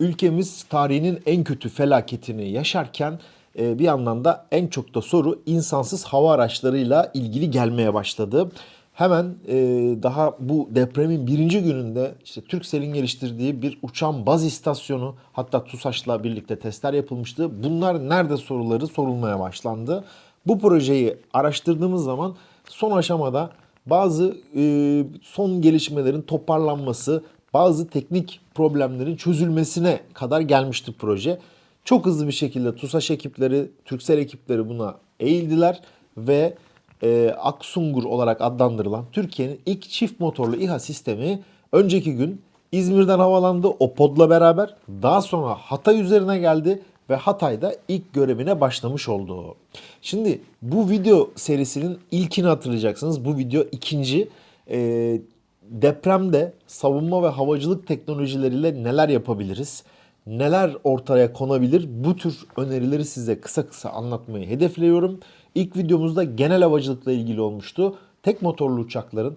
ülkemiz tarihinin en kötü felaketini yaşarken e, bir yandan da en çok da soru insansız hava araçlarıyla ilgili gelmeye başladı. Hemen e, daha bu depremin birinci gününde işte Turkcell'in geliştirdiği bir uçan baz istasyonu hatta TUSAŞ'la birlikte testler yapılmıştı. Bunlar nerede soruları sorulmaya başlandı. Bu projeyi araştırdığımız zaman son aşamada bazı e, son gelişmelerin toparlanması, bazı teknik problemlerin çözülmesine kadar gelmişti proje. Çok hızlı bir şekilde TUSAŞ ekipleri, Turkcell ekipleri buna eğildiler ve e, Aksungur olarak adlandırılan Türkiye'nin ilk çift motorlu İHA sistemi önceki gün İzmir'den havalandı o podla beraber. Daha sonra Hatay üzerine geldi ve Hatay'da ilk görevine başlamış oldu. Şimdi bu video serisinin ilkini hatırlayacaksınız. Bu video ikinci. E, depremde savunma ve havacılık teknolojileriyle neler yapabiliriz? Neler ortaya konabilir? Bu tür önerileri size kısa kısa anlatmayı hedefliyorum. İlk videomuzda genel havacılıkla ilgili olmuştu. Tek motorlu uçakların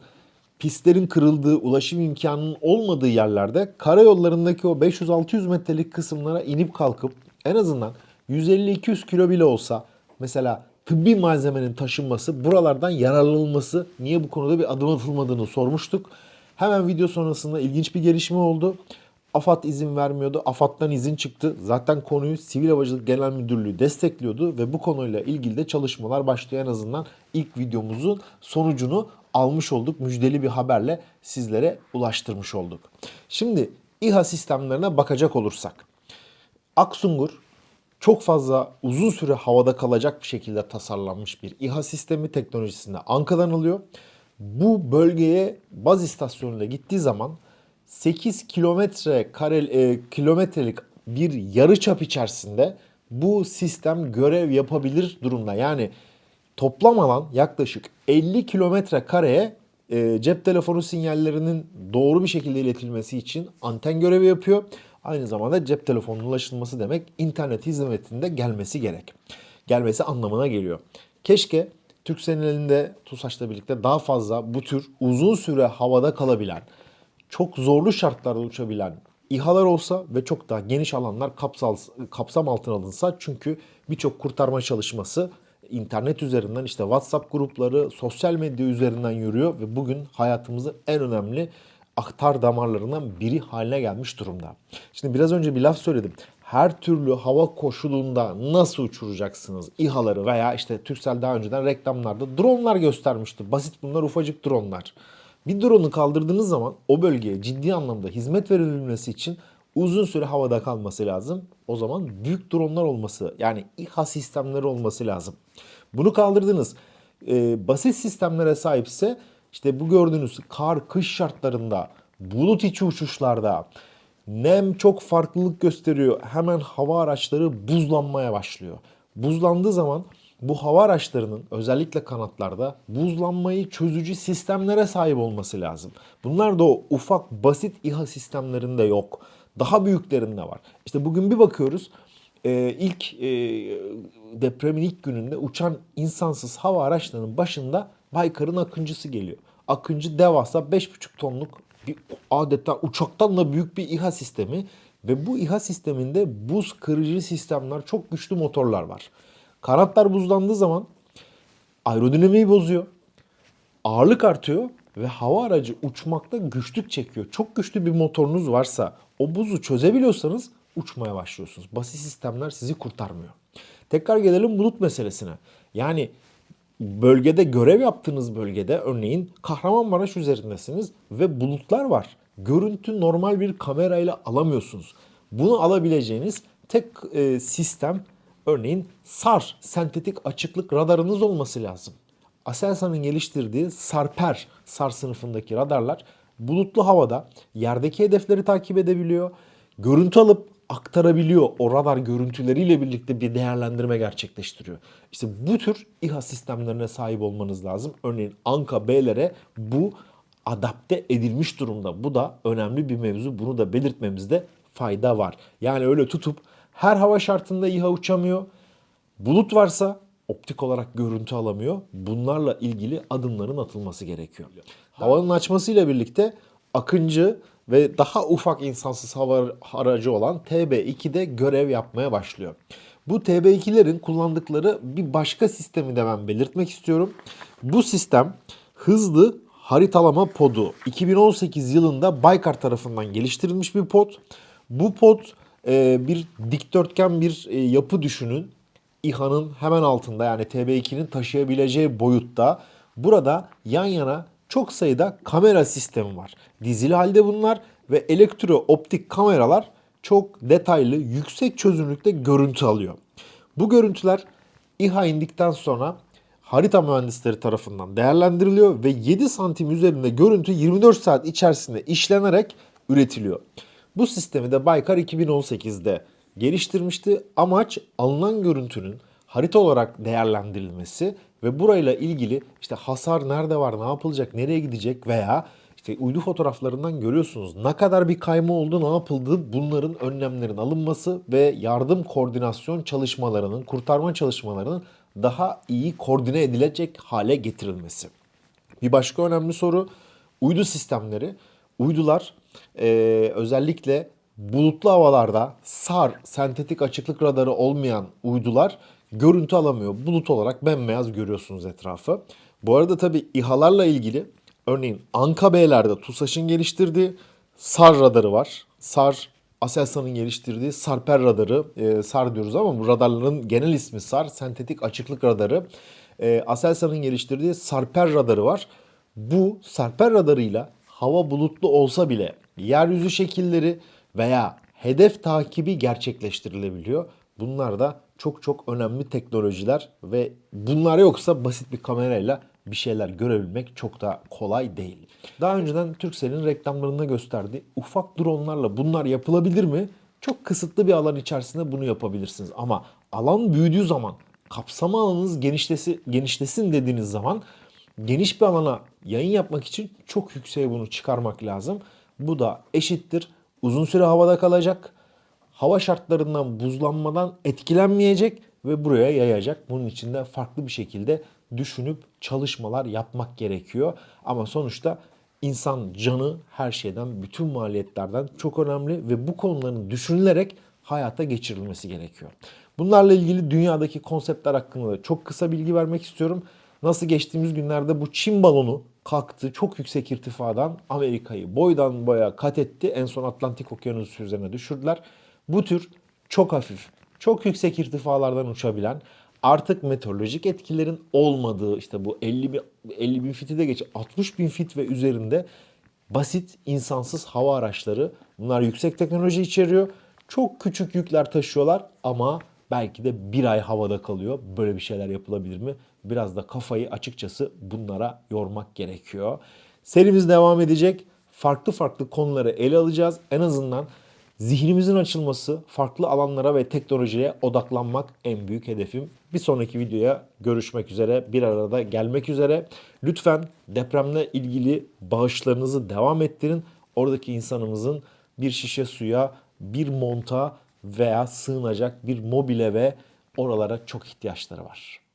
pistlerin kırıldığı, ulaşım imkanının olmadığı yerlerde karayollarındaki o 500-600 metrelik kısımlara inip kalkıp en azından 150-200 kilo bile olsa mesela tıbbi malzemenin taşınması, buralardan yararlanılması niye bu konuda bir adım atılmadığını sormuştuk. Hemen video sonrasında ilginç bir gelişme oldu. AFAD izin vermiyordu. AFAD'dan izin çıktı. Zaten konuyu Sivil Havacılık Genel Müdürlüğü destekliyordu ve bu konuyla ilgili de çalışmalar başlıyor. En azından ilk videomuzun sonucunu almış olduk. Müjdeli bir haberle sizlere ulaştırmış olduk. Şimdi İHA sistemlerine bakacak olursak. Aksungur çok fazla uzun süre havada kalacak bir şekilde tasarlanmış bir İHA sistemi teknolojisinde ankadan alıyor. Bu bölgeye baz istasyonuyla gittiği zaman 8 kilometre kare e, kilometrelik bir yarı çap içerisinde bu sistem görev yapabilir durumda. Yani toplam alan yaklaşık 50 kilometre kareye e, cep telefonu sinyallerinin doğru bir şekilde iletilmesi için anten görevi yapıyor. Aynı zamanda cep telefonunun ulaşılması demek internet hizmetinde gelmesi gerek. Gelmesi anlamına geliyor. Keşke Türkcell'in elinde TUSAŞ'la birlikte daha fazla bu tür uzun süre havada kalabilen, çok zorlu şartlarda uçabilen İHA'lar olsa ve çok daha geniş alanlar kapsal, kapsam altına alınsa çünkü birçok kurtarma çalışması internet üzerinden işte WhatsApp grupları, sosyal medya üzerinden yürüyor ve bugün hayatımızın en önemli aktar damarlarından biri haline gelmiş durumda. Şimdi biraz önce bir laf söyledim. Her türlü hava koşulunda nasıl uçuracaksınız İHA'ları veya işte Turkcell daha önceden reklamlarda dronlar göstermişti. Basit bunlar ufacık dronlar. Bir drone'u kaldırdığınız zaman o bölgeye ciddi anlamda hizmet verilmesi için uzun süre havada kalması lazım. O zaman büyük dronlar olması yani İHA sistemleri olması lazım. Bunu kaldırdınız. Ee, basit sistemlere sahipse işte bu gördüğünüz kar, kış şartlarında, bulut içi uçuşlarda nem çok farklılık gösteriyor. Hemen hava araçları buzlanmaya başlıyor. Buzlandığı zaman bu hava araçlarının özellikle kanatlarda buzlanmayı çözücü sistemlere sahip olması lazım. Bunlar da o ufak basit İHA sistemlerinde yok. Daha büyüklerinde var. İşte bugün bir bakıyoruz e, ilk e, depremin ilk gününde uçan insansız hava araçlarının başında Baykar'ın Akıncısı geliyor. Akıncı devasa 5,5 tonluk bir adeta uçaktan da büyük bir İHA sistemi ve bu İHA sisteminde buz kırıcı sistemler, çok güçlü motorlar var. Kanatlar buzlandığı zaman aerodinamiği bozuyor. Ağırlık artıyor ve hava aracı uçmakta güçlük çekiyor. Çok güçlü bir motorunuz varsa o buzu çözebiliyorsanız uçmaya başlıyorsunuz. Basit sistemler sizi kurtarmıyor. Tekrar gelelim bulut meselesine. Yani bölgede görev yaptığınız bölgede örneğin Kahramanmaraş üzerindesiniz ve bulutlar var. Görüntü normal bir kamerayla alamıyorsunuz. Bunu alabileceğiniz tek e, sistem örneğin SAR, sentetik açıklık radarınız olması lazım. Aselsan'ın geliştirdiği Sarper, SAR sınıfındaki radarlar bulutlu havada yerdeki hedefleri takip edebiliyor. Görüntü alıp aktarabiliyor. O radar görüntüleriyle birlikte bir değerlendirme gerçekleştiriyor. İşte bu tür İHA sistemlerine sahip olmanız lazım. Örneğin Anka B'lere bu adapte edilmiş durumda. Bu da önemli bir mevzu. Bunu da belirtmemizde fayda var. Yani öyle tutup her hava şartında İHA uçamıyor. Bulut varsa optik olarak görüntü alamıyor. Bunlarla ilgili adımların atılması gerekiyor. Havanın açmasıyla birlikte Akıncı ve daha ufak insansız hava aracı olan TB2'de görev yapmaya başlıyor. Bu TB2'lerin kullandıkları bir başka sistemi de ben belirtmek istiyorum. Bu sistem hızlı haritalama podu. 2018 yılında Baykar tarafından geliştirilmiş bir pod. Bu pod e, bir dikdörtgen bir e, yapı düşünün. İHA'nın hemen altında yani TB2'nin taşıyabileceği boyutta. Burada yan yana çok sayıda kamera sistemi var. Dizili halde bunlar ve elektro optik kameralar çok detaylı, yüksek çözünürlükte görüntü alıyor. Bu görüntüler İHA indikten sonra harita mühendisleri tarafından değerlendiriliyor ve 7 santim üzerinde görüntü 24 saat içerisinde işlenerek üretiliyor. Bu sistemi de Baykar 2018'de geliştirmişti. Amaç alınan görüntünün harita olarak değerlendirilmesi ve burayla ilgili işte hasar nerede var, ne yapılacak, nereye gidecek veya işte uydu fotoğraflarından görüyorsunuz ne kadar bir kayma oldu, ne yapıldı bunların önlemlerin alınması ve yardım koordinasyon çalışmalarının, kurtarma çalışmalarının daha iyi koordine edilecek hale getirilmesi. Bir başka önemli soru uydu sistemleri. Uydular e, özellikle bulutlu havalarda SAR sentetik açıklık radarı olmayan uydular görüntü alamıyor. Bulut olarak bembeyaz görüyorsunuz etrafı. Bu arada tabi İHA'larla ilgili örneğin Anka B'lerde TUSAŞ'ın geliştirdiği SAR radarı var. SAR Aselsan'ın geliştirdiği Sarper radarı, e, SAR diyoruz ama bu radarların genel ismi SAR, sentetik açıklık radarı. E, Aselsan'ın geliştirdiği Sarper radarı var. Bu Sarper radarıyla hava bulutlu olsa bile yeryüzü şekilleri veya hedef takibi gerçekleştirilebiliyor. Bunlar da çok çok önemli teknolojiler ve bunlar yoksa basit bir kamerayla bir şeyler görebilmek çok da kolay değil. Daha önceden Turkcell'in reklamlarında gösterdiği ufak dronlarla bunlar yapılabilir mi? Çok kısıtlı bir alan içerisinde bunu yapabilirsiniz. Ama alan büyüdüğü zaman, kapsama alanınız genişlesi, genişlesin dediğiniz zaman geniş bir alana yayın yapmak için çok yükseğe bunu çıkarmak lazım. Bu da eşittir. Uzun süre havada kalacak. Hava şartlarından buzlanmadan etkilenmeyecek ve buraya yayacak. Bunun için de farklı bir şekilde düşünüp çalışmalar yapmak gerekiyor. Ama sonuçta insan canı her şeyden, bütün maliyetlerden çok önemli ve bu konuların düşünülerek hayata geçirilmesi gerekiyor. Bunlarla ilgili dünyadaki konseptler hakkında da çok kısa bilgi vermek istiyorum. Nasıl geçtiğimiz günlerde bu Çin balonu kalktı çok yüksek irtifadan Amerika'yı boydan boya kat etti. En son Atlantik Okyanusu üzerine düşürdüler. Bu tür çok hafif, çok yüksek irtifalardan uçabilen artık meteorolojik etkilerin olmadığı işte bu 50 bin, 50 bin fiti de geç 60 bin fit ve üzerinde basit insansız hava araçları bunlar yüksek teknoloji içeriyor. Çok küçük yükler taşıyorlar ama belki de bir ay havada kalıyor. Böyle bir şeyler yapılabilir mi? Biraz da kafayı açıkçası bunlara yormak gerekiyor. Serimiz devam edecek. Farklı farklı konuları ele alacağız. En azından zihnimizin açılması, farklı alanlara ve teknolojiye odaklanmak en büyük hedefim. Bir sonraki videoya görüşmek üzere, bir arada gelmek üzere. Lütfen depremle ilgili bağışlarınızı devam ettirin. Oradaki insanımızın bir şişe suya, bir monta veya sığınacak bir mobile ve oralara çok ihtiyaçları var.